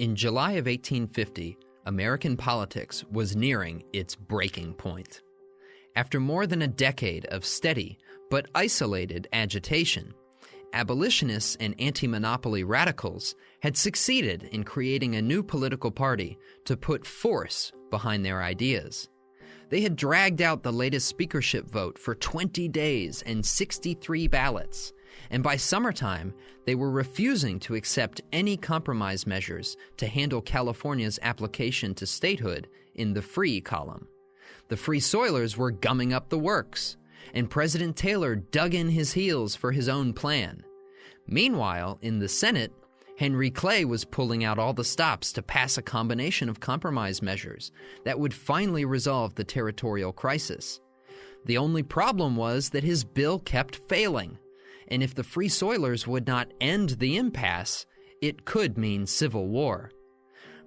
In July of 1850, American politics was nearing its breaking point. After more than a decade of steady but isolated agitation, abolitionists and anti monopoly radicals had succeeded in creating a new political party to put force behind their ideas. They had dragged out the latest speakership vote for 20 days and 63 ballots, and by summertime, they were refusing to accept any compromise measures to handle California's application to statehood in the free column. The Free Soilers were gumming up the works, and President Taylor dug in his heels for his own plan. Meanwhile, in the Senate, Henry Clay was pulling out all the stops to pass a combination of compromise measures that would finally resolve the territorial crisis. The only problem was that his bill kept failing, and if the Free Soilers would not end the impasse, it could mean civil war.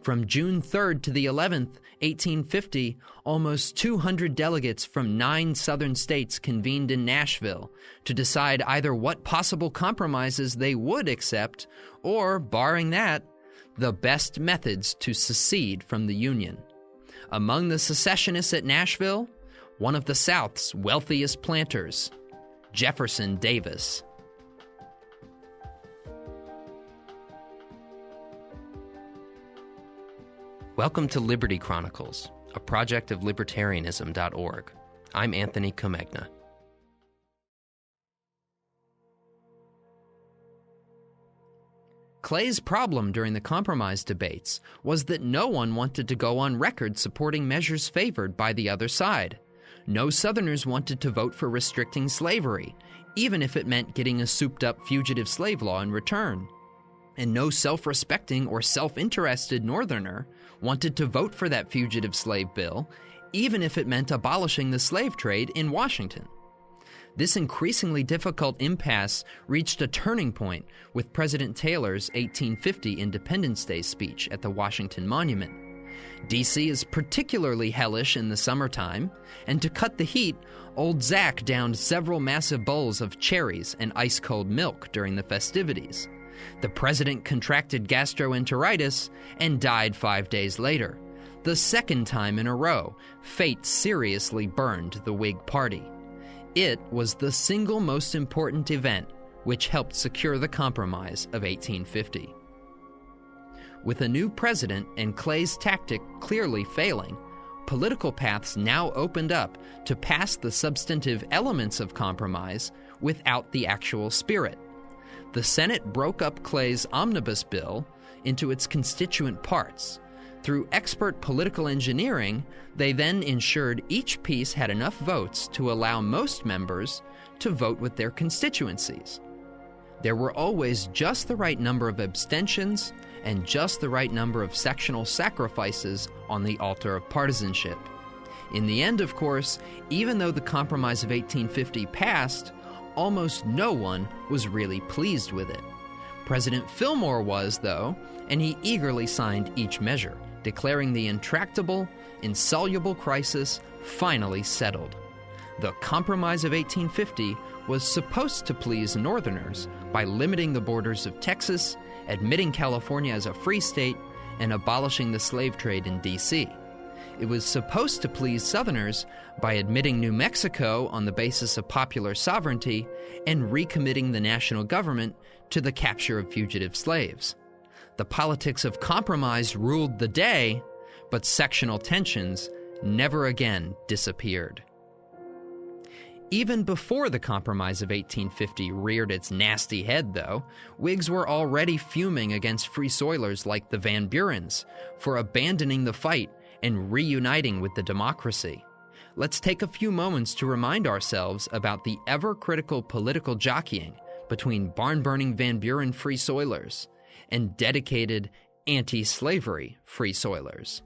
From June 3rd to the 11th, 1850, almost 200 delegates from nine southern states convened in Nashville to decide either what possible compromises they would accept or, barring that, the best methods to secede from the Union. Among the secessionists at Nashville, one of the South's wealthiest planters, Jefferson Davis. Welcome to Liberty Chronicles, a project of libertarianism.org. I'm Anthony Comegna. Clay's problem during the compromise debates was that no one wanted to go on record supporting measures favored by the other side. No Southerners wanted to vote for restricting slavery, even if it meant getting a souped up fugitive slave law in return. And no self respecting or self interested Northerner wanted to vote for that fugitive slave bill, even if it meant abolishing the slave trade in Washington. This increasingly difficult impasse reached a turning point with President Taylor's 1850 Independence Day speech at the Washington Monument. D.C. is particularly hellish in the summertime, and to cut the heat, Old Zack downed several massive bowls of cherries and ice cold milk during the festivities. The president contracted gastroenteritis and died five days later. The second time in a row, fate seriously burned the Whig Party. It was the single most important event which helped secure the Compromise of 1850. With a new president and Clay's tactic clearly failing, political paths now opened up to pass the substantive elements of compromise without the actual spirit the Senate broke up Clay's omnibus bill into its constituent parts. Through expert political engineering, they then ensured each piece had enough votes to allow most members to vote with their constituencies. There were always just the right number of abstentions and just the right number of sectional sacrifices on the altar of partisanship. In the end, of course, even though the Compromise of 1850 passed, almost no one was really pleased with it. President Fillmore was, though, and he eagerly signed each measure, declaring the intractable, insoluble crisis finally settled. The Compromise of 1850 was supposed to please Northerners by limiting the borders of Texas, admitting California as a free state, and abolishing the slave trade in D.C. It was supposed to please Southerners by admitting New Mexico on the basis of popular sovereignty and recommitting the national government to the capture of fugitive slaves. The politics of compromise ruled the day, but sectional tensions never again disappeared. Even before the Compromise of 1850 reared its nasty head, though, Whigs were already fuming against Free Soilers like the Van Burens for abandoning the fight and reuniting with the democracy. Let's take a few moments to remind ourselves about the ever critical political jockeying between barn burning Van Buren Free Soilers and dedicated anti slavery Free Soilers.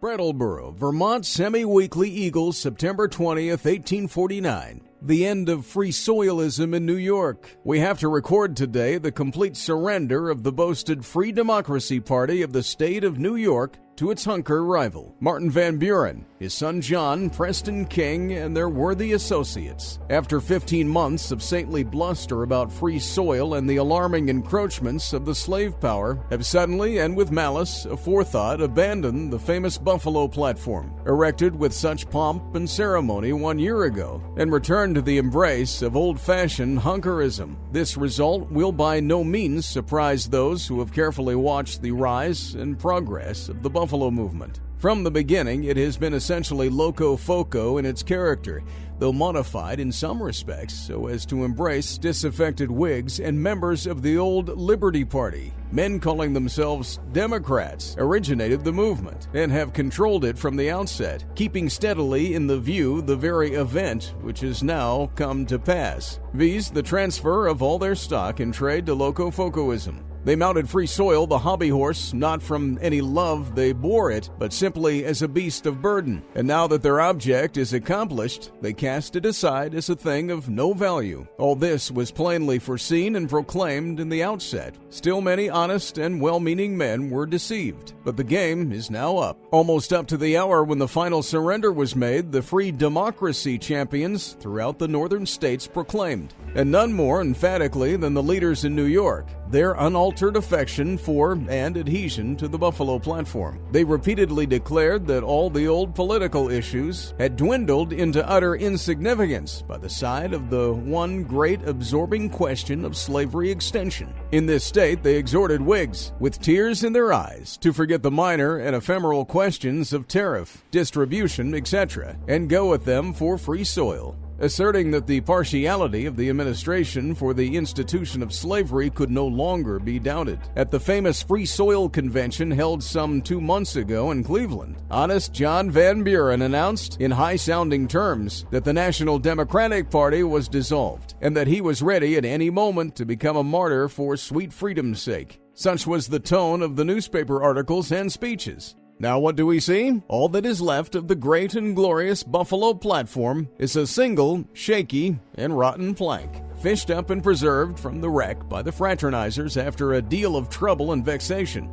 Brattleboro, Vermont Semi Weekly Eagle, September 20th, 1849 the end of free soilism in New York. We have to record today the complete surrender of the boasted Free Democracy Party of the state of New York to its hunker rival, Martin Van Buren, his son John, Preston King, and their worthy associates. After 15 months of saintly bluster about free soil and the alarming encroachments of the slave power, have suddenly and with malice aforethought abandoned the famous Buffalo platform, erected with such pomp and ceremony one year ago, and returned to the embrace of old fashioned hunkerism. This result will by no means surprise those who have carefully watched the rise and progress of the Buffalo movement. From the beginning, it has been essentially loco foco in its character, though modified in some respects so as to embrace disaffected Whigs and members of the old Liberty Party. Men calling themselves Democrats originated the movement and have controlled it from the outset, keeping steadily in the view the very event which has now come to pass, viz., the transfer of all their stock and trade to Locofocoism. They mounted Free Soil, the hobby horse, not from any love they bore it, but simply as a beast of burden. And now that their object is accomplished, they cast it aside as a thing of no value. All this was plainly foreseen and proclaimed in the outset. Still, many honest and well meaning men were deceived. But the game is now up. Almost up to the hour when the final surrender was made, the free democracy champions throughout the northern states proclaimed, and none more emphatically than the leaders in New York their unaltered affection for and adhesion to the Buffalo platform. They repeatedly declared that all the old political issues had dwindled into utter insignificance by the side of the one great absorbing question of slavery extension. In this state, they exhorted Whigs, with tears in their eyes, to forget the minor and ephemeral questions of tariff, distribution, etc., and go with them for free soil asserting that the partiality of the administration for the institution of slavery could no longer be doubted. At the famous Free Soil Convention held some two months ago in Cleveland, honest John Van Buren announced in high sounding terms that the National Democratic Party was dissolved and that he was ready at any moment to become a martyr for sweet freedom's sake. Such was the tone of the newspaper articles and speeches. Now, what do we see? All that is left of the great and glorious Buffalo platform is a single, shaky, and rotten plank, fished up and preserved from the wreck by the fraternizers after a deal of trouble and vexation.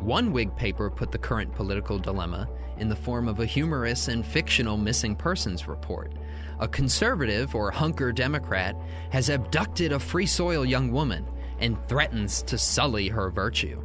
One Whig paper put the current political dilemma in the form of a humorous and fictional missing persons report. A conservative or hunker Democrat has abducted a free soil young woman and threatens to sully her virtue.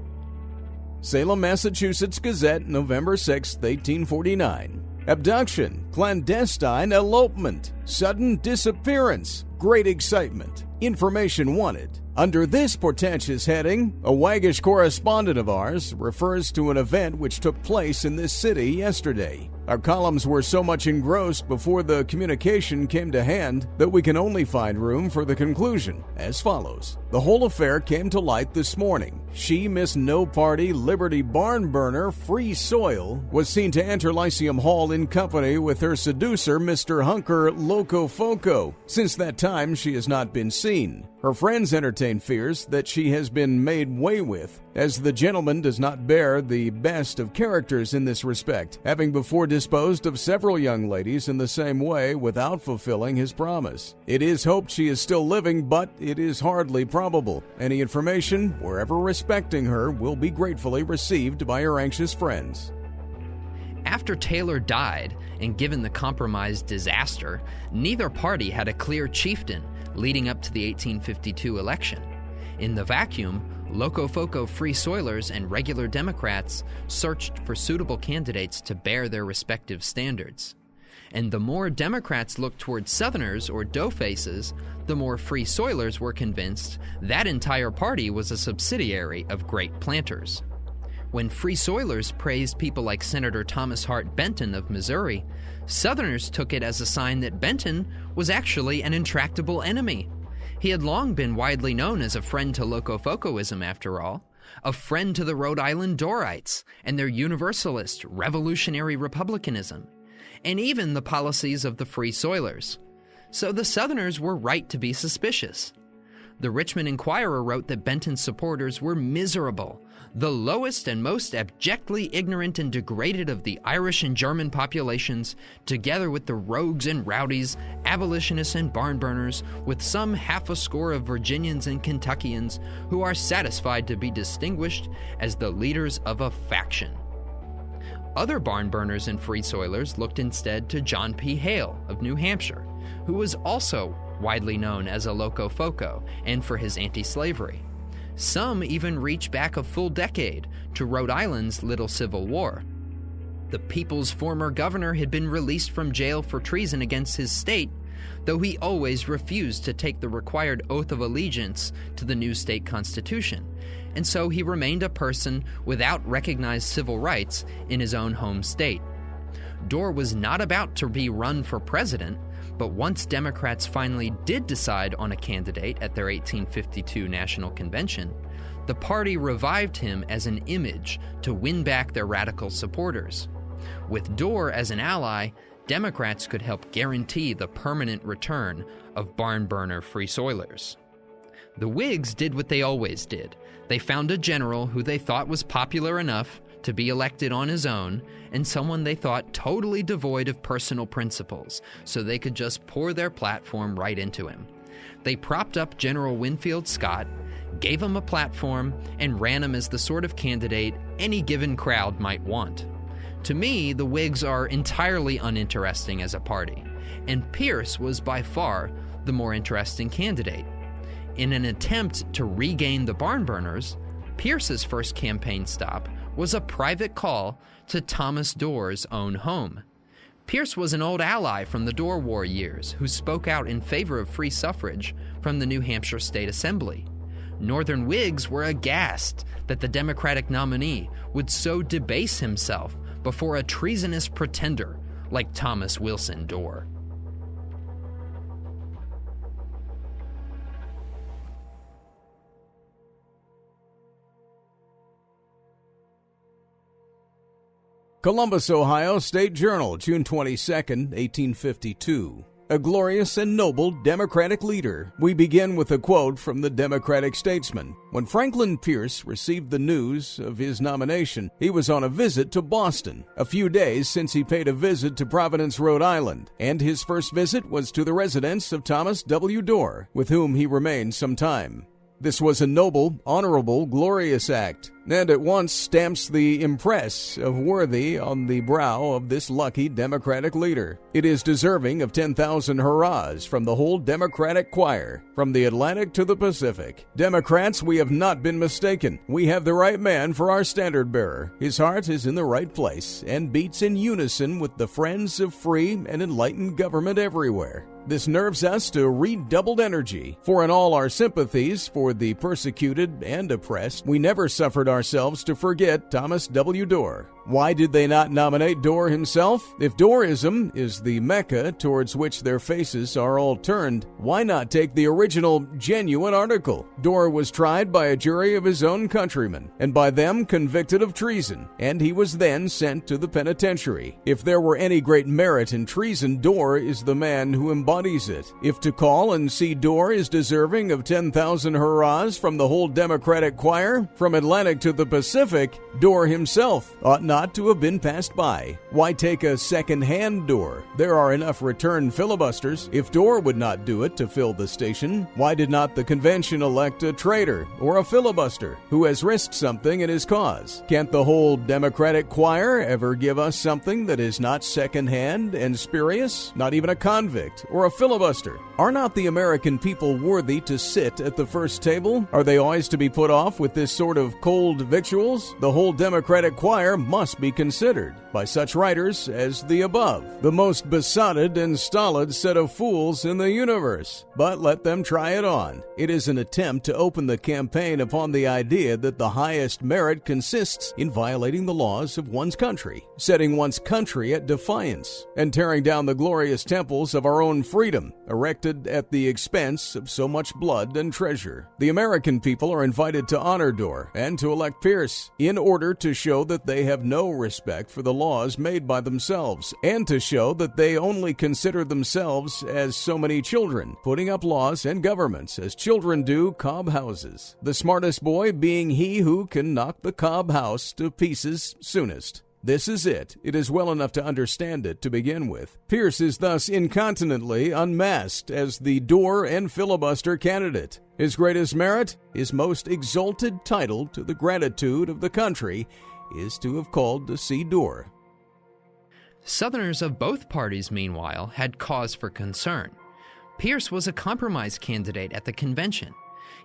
Salem, Massachusetts Gazette, November 6, 1849. Abduction, clandestine elopement, sudden disappearance, great excitement, information wanted. Under this portentous heading, a waggish correspondent of ours refers to an event which took place in this city yesterday. Our columns were so much engrossed before the communication came to hand that we can only find room for the conclusion as follows. The whole affair came to light this morning. She, Miss No Party, Liberty Barn Burner, Free Soil, was seen to enter Lyceum Hall in company with her seducer, Mr. Hunker Loco Foco. Since that time, she has not been seen. Her friends entertain fears that she has been made way with, as the gentleman does not bear the best of characters in this respect, having before disposed of several young ladies in the same way without fulfilling his promise. It is hoped she is still living, but it is hardly probable. Any information, wherever respecting her, will be gratefully received by her anxious friends. After Taylor died, and given the compromised disaster, neither party had a clear chieftain leading up to the 1852 election. In the vacuum, Locofoco Free Soilers and regular Democrats searched for suitable candidates to bear their respective standards. And the more Democrats looked toward Southerners or doughfaces, the more Free Soilers were convinced that entire party was a subsidiary of great planters. When Free Soilers praised people like Senator Thomas Hart Benton of Missouri, Southerners took it as a sign that Benton was actually an intractable enemy. He had long been widely known as a friend to Locofocoism, after all, a friend to the Rhode Island Dorrites and their Universalist, revolutionary republicanism, and even the policies of the Free Soilers. So the Southerners were right to be suspicious. The Richmond Enquirer wrote that Benton's supporters were miserable, the lowest and most abjectly ignorant and degraded of the Irish and German populations, together with the rogues and rowdies, abolitionists and barn burners, with some half a score of Virginians and Kentuckians who are satisfied to be distinguished as the leaders of a faction. Other barn burners and free soilers looked instead to John P. Hale of New Hampshire, who was also widely known as a Locofoco and for his anti slavery. Some even reach back a full decade to Rhode Island's Little Civil War. The people's former governor had been released from jail for treason against his state, though he always refused to take the required oath of allegiance to the new state constitution, and so he remained a person without recognized civil rights in his own home state. Dorr was not about to be run for president, but once Democrats finally did decide on a candidate at their 1852 National Convention, the party revived him as an image to win back their radical supporters. With Dorr as an ally, Democrats could help guarantee the permanent return of barn burner free soilers. The Whigs did what they always did. They found a general who they thought was popular enough to be elected on his own and someone they thought totally devoid of personal principles, so they could just pour their platform right into him. They propped up General Winfield Scott, gave him a platform, and ran him as the sort of candidate any given crowd might want. To me, the Whigs are entirely uninteresting as a party, and Pierce was by far the more interesting candidate. In an attempt to regain the barn burners, Pierce's first campaign stop was a private call to Thomas Dorr's own home. Pierce was an old ally from the Dorr War years who spoke out in favor of free suffrage from the New Hampshire State Assembly. Northern Whigs were aghast that the Democratic nominee would so debase himself before a treasonous pretender like Thomas Wilson Dorr. Columbus, Ohio State Journal, June 22, 1852. A glorious and noble Democratic leader. We begin with a quote from the Democratic statesman. When Franklin Pierce received the news of his nomination, he was on a visit to Boston, a few days since he paid a visit to Providence, Rhode Island, and his first visit was to the residence of Thomas W. Dorr, with whom he remained some time. This was a noble, honorable, glorious act, and at once stamps the impress of worthy on the brow of this lucky Democratic leader. It is deserving of 10,000 hurrahs from the whole Democratic choir, from the Atlantic to the Pacific. Democrats, we have not been mistaken. We have the right man for our standard bearer. His heart is in the right place and beats in unison with the friends of free and enlightened government everywhere. This nerves us to redoubled energy, for in all our sympathies for the persecuted and oppressed, we never suffered ourselves to forget Thomas W. Dorr. Why did they not nominate Dorr himself? If Dorrism is the Mecca towards which their faces are all turned, why not take the original, genuine article? Dorr was tried by a jury of his own countrymen, and by them convicted of treason, and he was then sent to the penitentiary. If there were any great merit in treason, Dorr is the man who embodies it. If to call and see Dorr is deserving of 10,000 hurrahs from the whole Democratic choir, from Atlantic to the Pacific, Dorr himself ought not to have been passed by. Why take a second hand Dorr? There are enough return filibusters. If Dorr would not do it to fill the station, why did not the convention elect a traitor or a filibuster who has risked something in his cause? Can't the whole Democratic choir ever give us something that is not second hand and spurious? Not even a convict or a filibuster. Are not the American people worthy to sit at the first table? Are they always to be put off with this sort of cold victuals? The whole Democratic choir must be considered by such writers as the above, the most besotted and stolid set of fools in the universe. But let them try it on. It is an attempt to open the campaign upon the idea that the highest merit consists in violating the laws of one's country, setting one's country at defiance, and tearing down the glorious temples of our own freedom, erected at the expense of so much blood and treasure. The American people are invited to honor Dorr and to elect Pierce in order to show that they have no respect for the laws made by themselves, and to show that they only consider themselves as so many children, putting up laws and governments as children do cob houses, the smartest boy being he who can knock the cob house to pieces soonest. This is it. It is well enough to understand it to begin with. Pierce is thus incontinently unmasked as the Dorr and filibuster candidate. His greatest merit, his most exalted title to the gratitude of the country, is to have called to see Dorr. Southerners of both parties, meanwhile, had cause for concern. Pierce was a compromise candidate at the convention.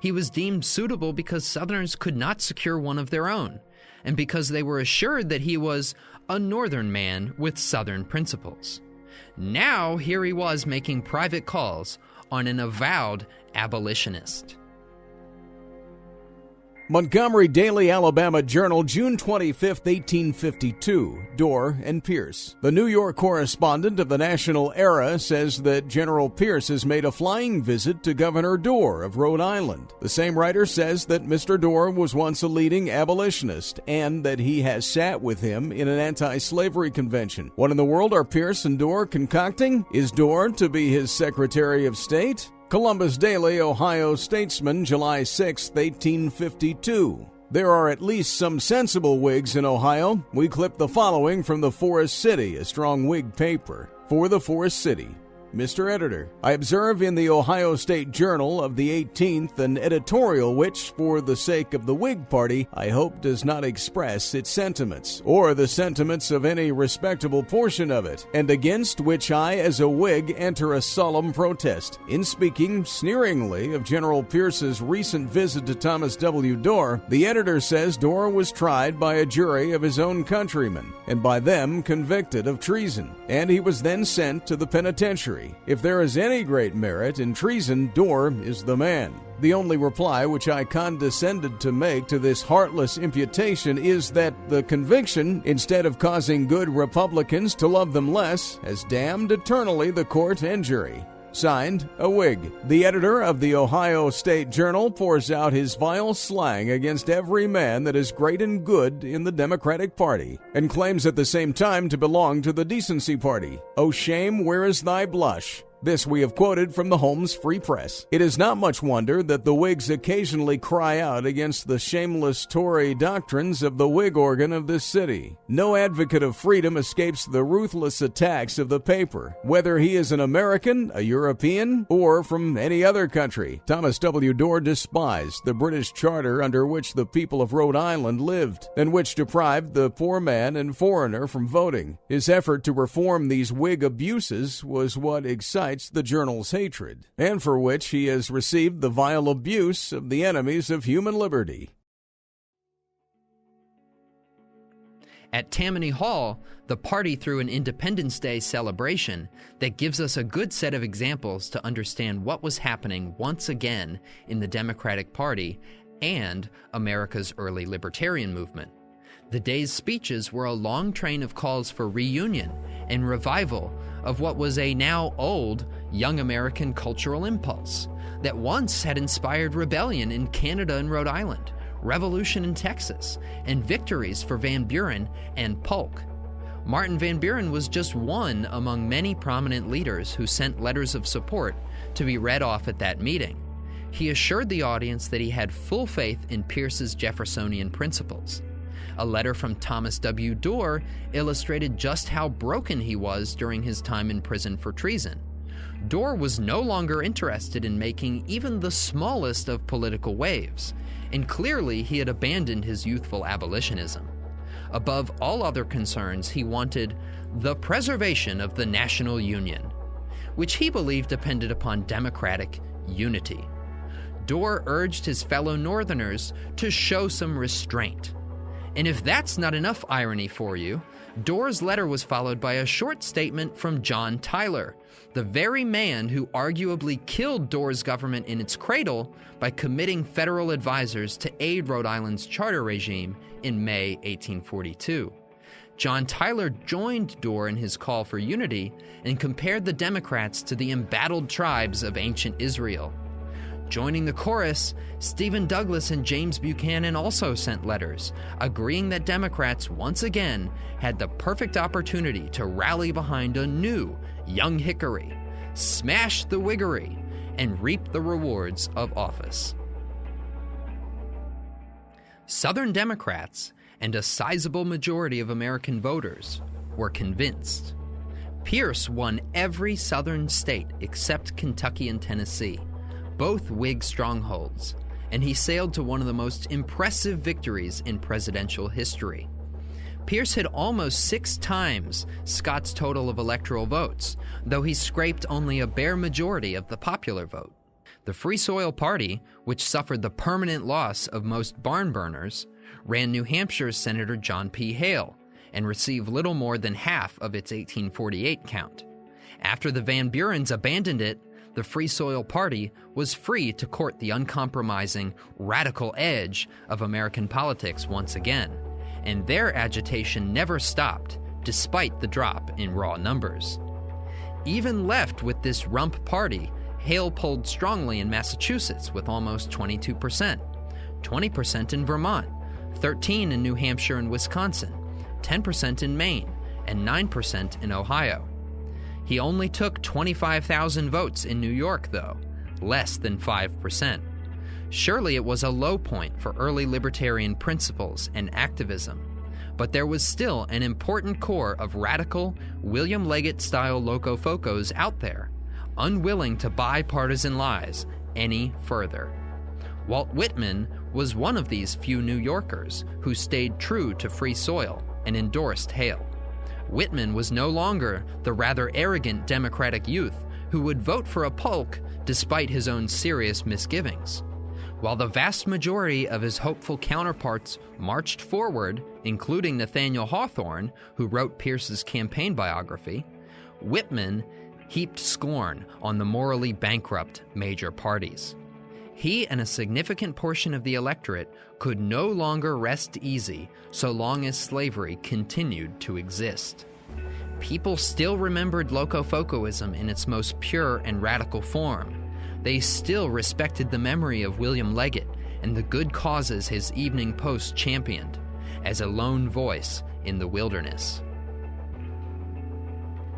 He was deemed suitable because Southerners could not secure one of their own, and because they were assured that he was a Northern man with Southern principles. Now, here he was making private calls on an avowed abolitionist. Montgomery Daily Alabama Journal, June 25, 1852. Dorr and Pierce. The New York correspondent of the National Era says that General Pierce has made a flying visit to Governor Dorr of Rhode Island. The same writer says that Mr. Dorr was once a leading abolitionist and that he has sat with him in an anti slavery convention. What in the world are Pierce and Dorr concocting? Is Dorr to be his Secretary of State? Columbus Daily, Ohio Statesman, July 6, 1852. There are at least some sensible Whigs in Ohio. We clip the following from the Forest City, a strong Whig paper. For the Forest City, Mr. Editor, I observe in the Ohio State Journal of the 18th an editorial which, for the sake of the Whig Party, I hope does not express its sentiments, or the sentiments of any respectable portion of it, and against which I, as a Whig, enter a solemn protest. In speaking sneeringly of General Pierce's recent visit to Thomas W. Dorr, the editor says Dorr was tried by a jury of his own countrymen, and by them convicted of treason, and he was then sent to the penitentiary. If there is any great merit in treason, Dorr is the man. The only reply which I condescended to make to this heartless imputation is that the conviction, instead of causing good Republicans to love them less, has damned eternally the court and jury. Signed, a Whig. The editor of the Ohio State Journal pours out his vile slang against every man that is great and good in the Democratic Party, and claims at the same time to belong to the Decency Party. Oh, shame, where is thy blush? This we have quoted from the Holmes Free Press. It is not much wonder that the Whigs occasionally cry out against the shameless Tory doctrines of the Whig organ of this city. No advocate of freedom escapes the ruthless attacks of the paper, whether he is an American, a European, or from any other country. Thomas W. Dorr despised the British charter under which the people of Rhode Island lived, and which deprived the poor man and foreigner from voting. His effort to reform these Whig abuses was what excited the journal's hatred, and for which he has received the vile abuse of the enemies of human liberty. At Tammany Hall, the party threw an Independence Day celebration that gives us a good set of examples to understand what was happening once again in the Democratic Party and America's early libertarian movement. The day's speeches were a long train of calls for reunion and revival of what was a now old young American cultural impulse that once had inspired rebellion in Canada and Rhode Island, revolution in Texas, and victories for Van Buren and Polk. Martin Van Buren was just one among many prominent leaders who sent letters of support to be read off at that meeting. He assured the audience that he had full faith in Pierce's Jeffersonian principles. A letter from Thomas W. Dorr illustrated just how broken he was during his time in prison for treason. Dorr was no longer interested in making even the smallest of political waves, and clearly he had abandoned his youthful abolitionism. Above all other concerns, he wanted the preservation of the national union, which he believed depended upon democratic unity. Dorr urged his fellow Northerners to show some restraint. And if that's not enough irony for you, Dorr's letter was followed by a short statement from John Tyler, the very man who arguably killed Dorr's government in its cradle by committing federal advisors to aid Rhode Island's charter regime in May 1842. John Tyler joined Dorr in his call for unity and compared the Democrats to the embattled tribes of ancient Israel. Joining the chorus, Stephen Douglas and James Buchanan also sent letters, agreeing that Democrats once again had the perfect opportunity to rally behind a new Young Hickory, smash the Whiggery, and reap the rewards of office. Southern Democrats and a sizable majority of American voters were convinced. Pierce won every southern state except Kentucky and Tennessee both Whig strongholds, and he sailed to one of the most impressive victories in presidential history. Pierce had almost six times Scott's total of electoral votes, though he scraped only a bare majority of the popular vote. The Free Soil Party, which suffered the permanent loss of most barn burners, ran New Hampshire's Senator John P. Hale and received little more than half of its 1848 count. After the Van Burens abandoned it, the Free Soil Party was free to court the uncompromising, radical edge of American politics once again, and their agitation never stopped, despite the drop in raw numbers. Even left with this rump party, Hale pulled strongly in Massachusetts with almost 22%, 20% in Vermont, 13 in New Hampshire and Wisconsin, 10% in Maine, and 9% in Ohio. He only took 25,000 votes in New York, though, less than 5%. Surely it was a low point for early libertarian principles and activism, but there was still an important core of radical, William Leggett style locofocos out there, unwilling to buy partisan lies any further. Walt Whitman was one of these few New Yorkers who stayed true to free soil and endorsed Hale. Whitman was no longer the rather arrogant Democratic youth who would vote for a Polk despite his own serious misgivings. While the vast majority of his hopeful counterparts marched forward, including Nathaniel Hawthorne, who wrote Pierce's campaign biography, Whitman heaped scorn on the morally bankrupt major parties. He and a significant portion of the electorate could no longer rest easy so long as slavery continued to exist. People still remembered Locofocoism in its most pure and radical form. They still respected the memory of William Leggett and the good causes his Evening Post championed as a lone voice in the wilderness.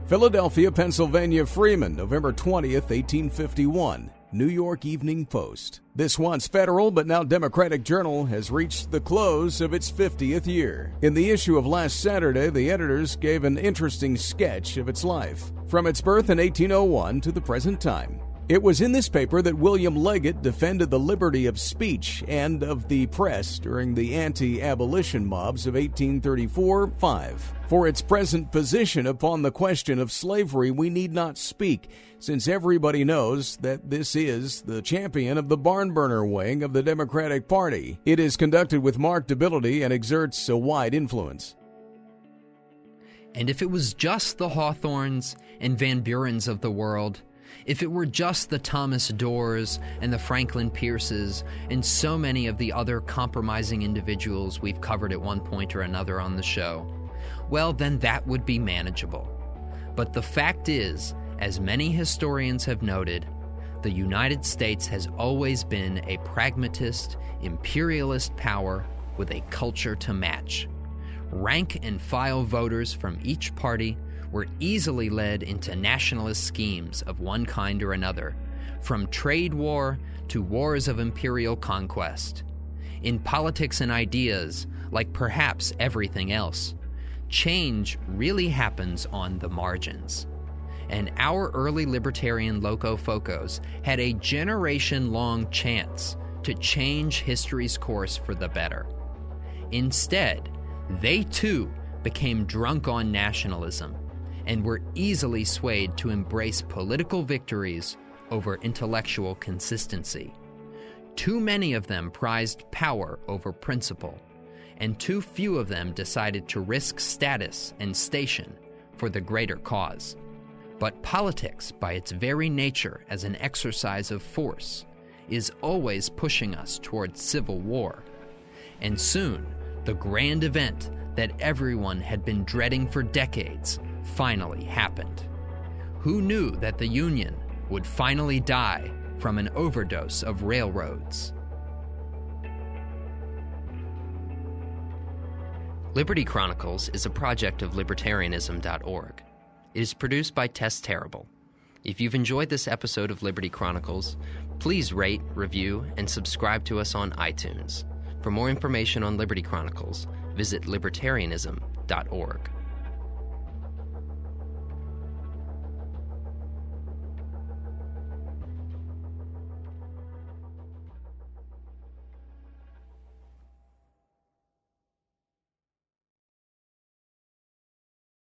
Philadelphia, Pennsylvania Freeman, November 20th, 1851. New York Evening Post. This once federal but now Democratic journal has reached the close of its 50th year. In the issue of last Saturday, the editors gave an interesting sketch of its life, from its birth in 1801 to the present time. It was in this paper that William Leggett defended the liberty of speech and of the press during the anti abolition mobs of 1834 5. For its present position upon the question of slavery, we need not speak, since everybody knows that this is the champion of the barn burner wing of the Democratic Party. It is conducted with marked ability and exerts a wide influence. And if it was just the Hawthornes and Van Burens of the world, if it were just the Thomas Dorrs and the Franklin Pierces and so many of the other compromising individuals we've covered at one point or another on the show, well, then that would be manageable. But the fact is, as many historians have noted, the United States has always been a pragmatist, imperialist power with a culture to match. Rank and file voters from each party were easily led into nationalist schemes of one kind or another, from trade war to wars of imperial conquest. In politics and ideas, like perhaps everything else, change really happens on the margins. And our early libertarian locofocos had a generation long chance to change history's course for the better. Instead, they too became drunk on nationalism and were easily swayed to embrace political victories over intellectual consistency. Too many of them prized power over principle, and too few of them decided to risk status and station for the greater cause. But politics, by its very nature as an exercise of force, is always pushing us towards civil war. And soon, the grand event that everyone had been dreading for decades finally happened. Who knew that the Union would finally die from an overdose of railroads? Liberty Chronicles is a project of libertarianism.org. It is produced by Tess Terrible. If you've enjoyed this episode of Liberty Chronicles, please rate, review, and subscribe to us on iTunes. For more information on Liberty Chronicles, visit libertarianism.org.